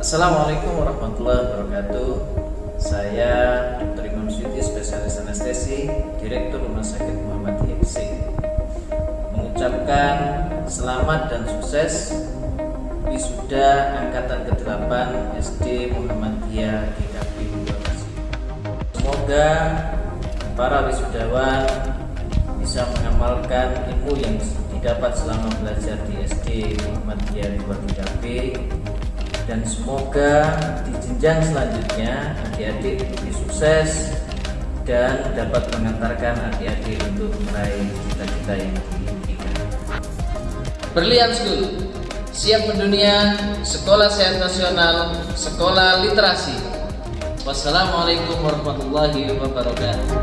Assalamualaikum warahmatullahi wabarakatuh. Saya Dr. Imam Syuti, spesialis anestesi Direktur Rumah Sakit Muhammad Hipsi Mengucapkan selamat dan sukses Wisuda Angkatan ke-8 SD Muhammadiyah GKP Bekasi Semoga para wisudawan bisa mengamalkan ilmu yang didapat selama belajar di SD Muhammadiyah 2 dan semoga di jenjang selanjutnya adik-adik lebih sukses dan dapat mengantarkan adik-adik untuk meraih cita-cita yang diimpikan. Berlian School siap mendunia, sekolah sehat nasional, sekolah literasi. Wassalamualaikum warahmatullahi wabarakatuh.